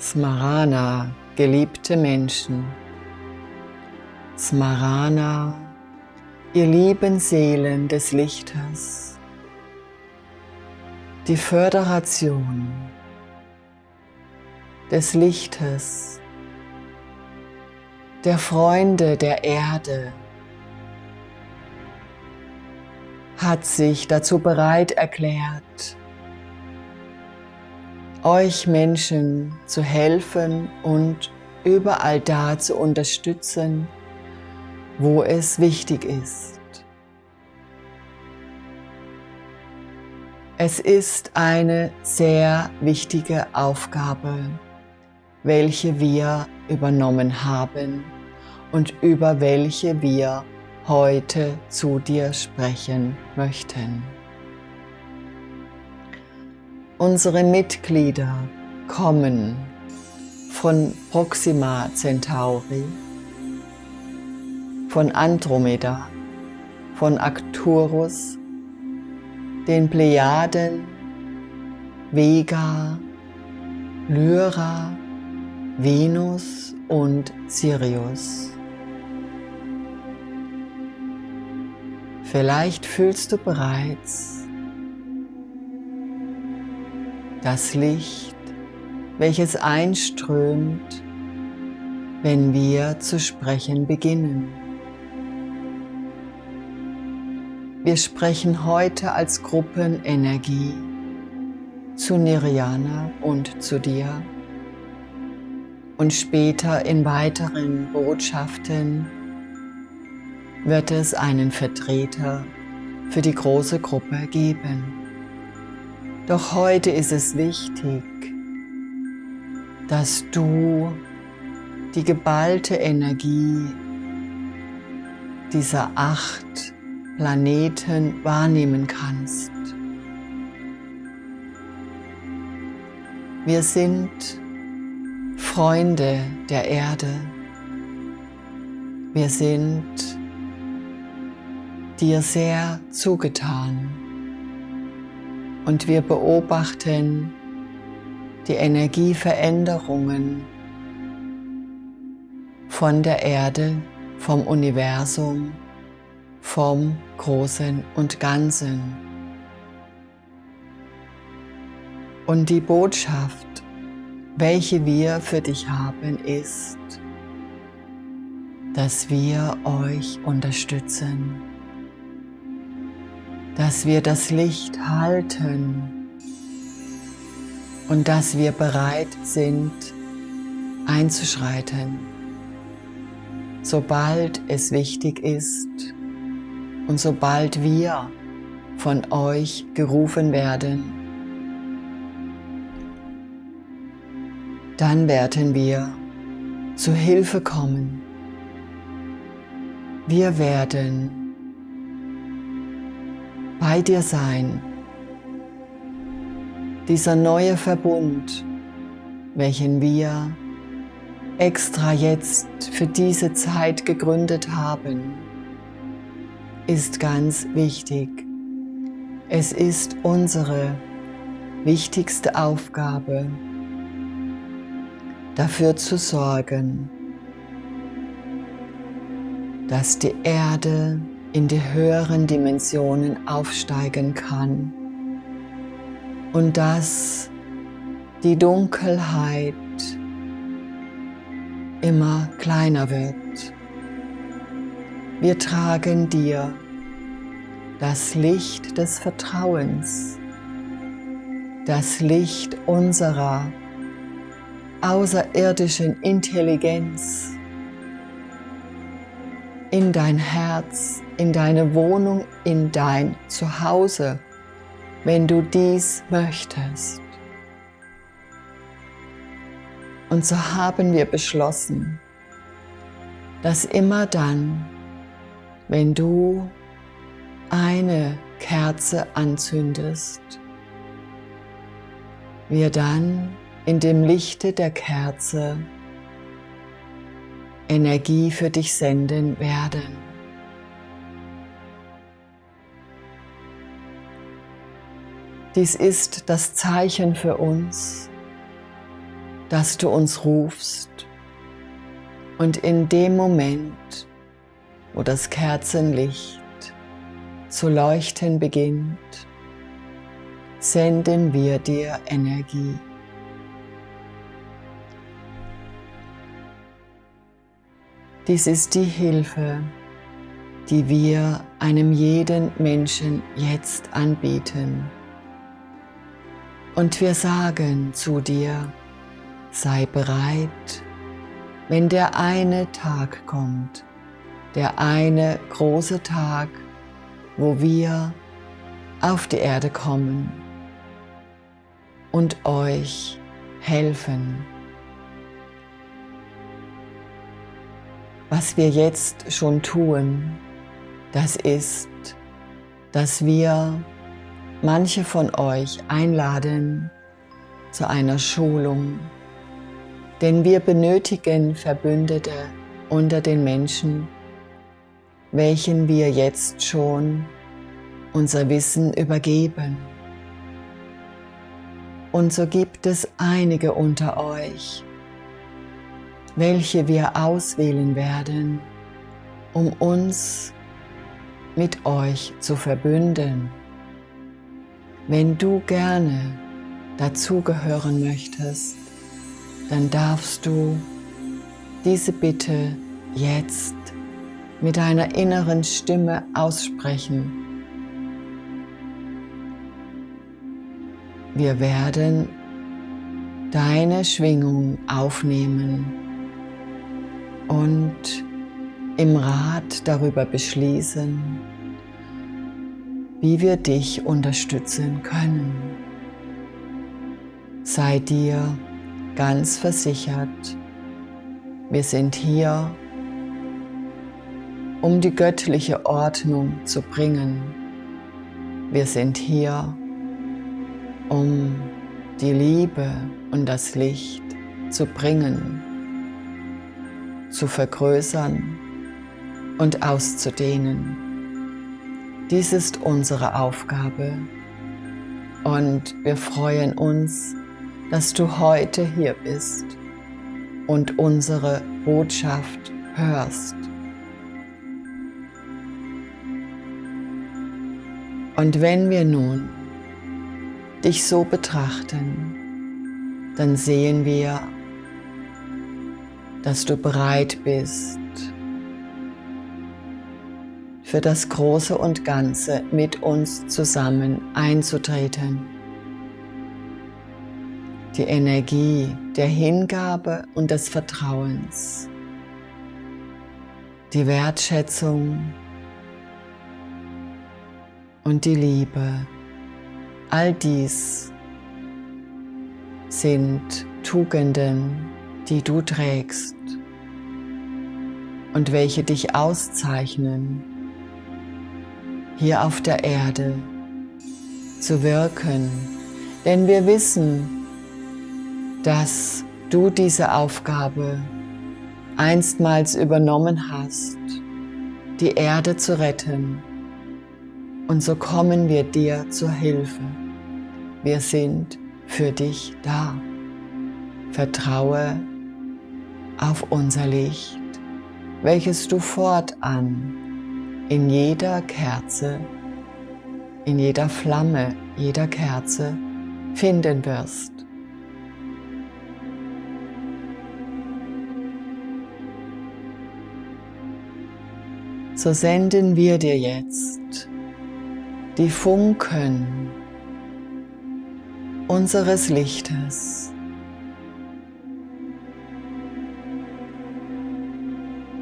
Smarana, geliebte Menschen. Smarana, ihr lieben Seelen des Lichtes. Die Föderation des Lichtes, der Freunde der Erde, hat sich dazu bereit erklärt, euch Menschen zu helfen und überall da zu unterstützen, wo es wichtig ist. Es ist eine sehr wichtige Aufgabe, welche wir übernommen haben und über welche wir heute zu dir sprechen möchten. Unsere Mitglieder kommen von Proxima Centauri, von Andromeda, von Arcturus, den Plejaden, Vega, Lyra, Venus und Sirius. Vielleicht fühlst du bereits, das Licht, welches einströmt, wenn wir zu sprechen beginnen. Wir sprechen heute als Gruppenenergie zu Nirjana und zu dir und später in weiteren Botschaften wird es einen Vertreter für die große Gruppe geben. Doch heute ist es wichtig, dass du die geballte Energie dieser acht Planeten wahrnehmen kannst. Wir sind Freunde der Erde. Wir sind dir sehr zugetan und wir beobachten die Energieveränderungen von der Erde, vom Universum, vom Großen und Ganzen. Und die Botschaft, welche wir für dich haben, ist, dass wir euch unterstützen dass wir das Licht halten und dass wir bereit sind einzuschreiten, sobald es wichtig ist und sobald wir von euch gerufen werden. Dann werden wir zu Hilfe kommen. Wir werden bei dir sein. Dieser neue Verbund, welchen wir extra jetzt für diese Zeit gegründet haben, ist ganz wichtig. Es ist unsere wichtigste Aufgabe, dafür zu sorgen, dass die Erde in die höheren Dimensionen aufsteigen kann und dass die Dunkelheit immer kleiner wird. Wir tragen dir das Licht des Vertrauens, das Licht unserer außerirdischen Intelligenz in dein Herz, in deine Wohnung, in dein Zuhause, wenn du dies möchtest. Und so haben wir beschlossen, dass immer dann, wenn du eine Kerze anzündest, wir dann in dem Lichte der Kerze Energie für dich senden werden. Dies ist das Zeichen für uns, dass du uns rufst und in dem Moment, wo das Kerzenlicht zu leuchten beginnt, senden wir dir Energie. Dies ist die Hilfe, die wir einem jeden Menschen jetzt anbieten. Und wir sagen zu dir, sei bereit, wenn der eine Tag kommt, der eine große Tag, wo wir auf die Erde kommen und euch helfen. Was wir jetzt schon tun, das ist, dass wir manche von euch einladen zu einer Schulung, denn wir benötigen Verbündete unter den Menschen, welchen wir jetzt schon unser Wissen übergeben. Und so gibt es einige unter euch, welche wir auswählen werden, um uns mit euch zu verbünden. Wenn du gerne dazugehören möchtest, dann darfst du diese Bitte jetzt mit deiner inneren Stimme aussprechen. Wir werden deine Schwingung aufnehmen und im Rat darüber beschließen, wie wir dich unterstützen können. Sei dir ganz versichert, wir sind hier, um die göttliche Ordnung zu bringen. Wir sind hier, um die Liebe und das Licht zu bringen, zu vergrößern und auszudehnen. Dies ist unsere Aufgabe und wir freuen uns, dass du heute hier bist und unsere Botschaft hörst. Und wenn wir nun dich so betrachten, dann sehen wir, dass du bereit bist, für das Große und Ganze mit uns zusammen einzutreten. Die Energie der Hingabe und des Vertrauens, die Wertschätzung. Und die Liebe, all dies sind Tugenden, die du trägst. Und welche dich auszeichnen hier auf der Erde zu wirken. Denn wir wissen, dass du diese Aufgabe einstmals übernommen hast, die Erde zu retten. Und so kommen wir dir zur Hilfe. Wir sind für dich da. Vertraue auf unser Licht, welches du fortan in jeder Kerze, in jeder Flamme jeder Kerze finden wirst. So senden wir dir jetzt die Funken unseres Lichtes,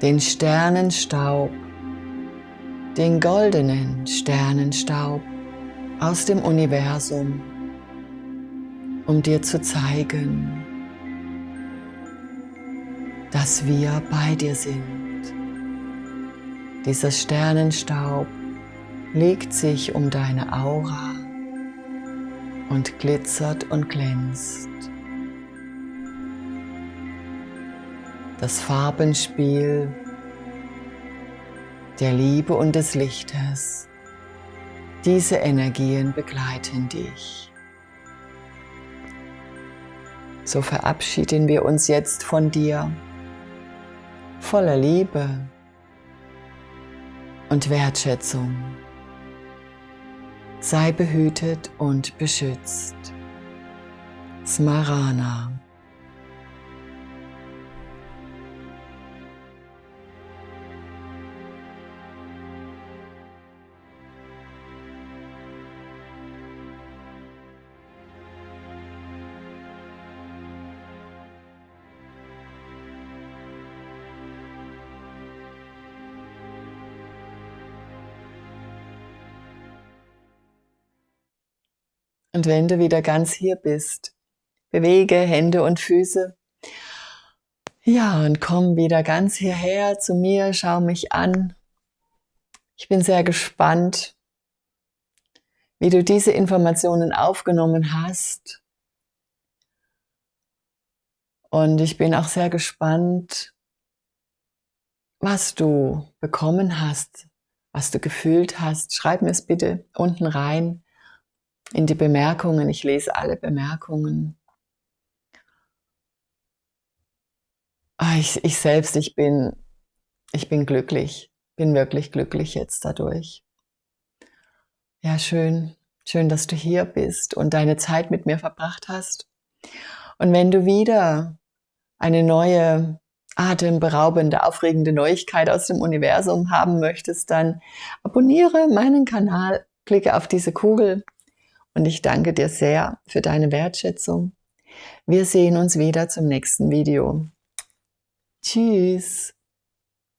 den Sternenstaub den goldenen Sternenstaub aus dem Universum, um dir zu zeigen, dass wir bei dir sind. Dieser Sternenstaub legt sich um deine Aura und glitzert und glänzt. Das Farbenspiel der Liebe und des Lichtes. Diese Energien begleiten dich. So verabschieden wir uns jetzt von dir, voller Liebe und Wertschätzung. Sei behütet und beschützt. Smarana. Und wenn du wieder ganz hier bist, bewege Hände und Füße. Ja, und komm wieder ganz hierher zu mir, schau mich an. Ich bin sehr gespannt, wie du diese Informationen aufgenommen hast. Und ich bin auch sehr gespannt, was du bekommen hast, was du gefühlt hast. Schreib mir es bitte unten rein in die Bemerkungen. Ich lese alle Bemerkungen. Ah, ich, ich selbst, ich bin, ich bin glücklich, bin wirklich glücklich jetzt dadurch. Ja, schön, schön, dass du hier bist und deine Zeit mit mir verbracht hast. Und wenn du wieder eine neue, atemberaubende, aufregende Neuigkeit aus dem Universum haben möchtest, dann abonniere meinen Kanal, klicke auf diese Kugel und ich danke dir sehr für deine Wertschätzung. Wir sehen uns wieder zum nächsten Video. Tschüss.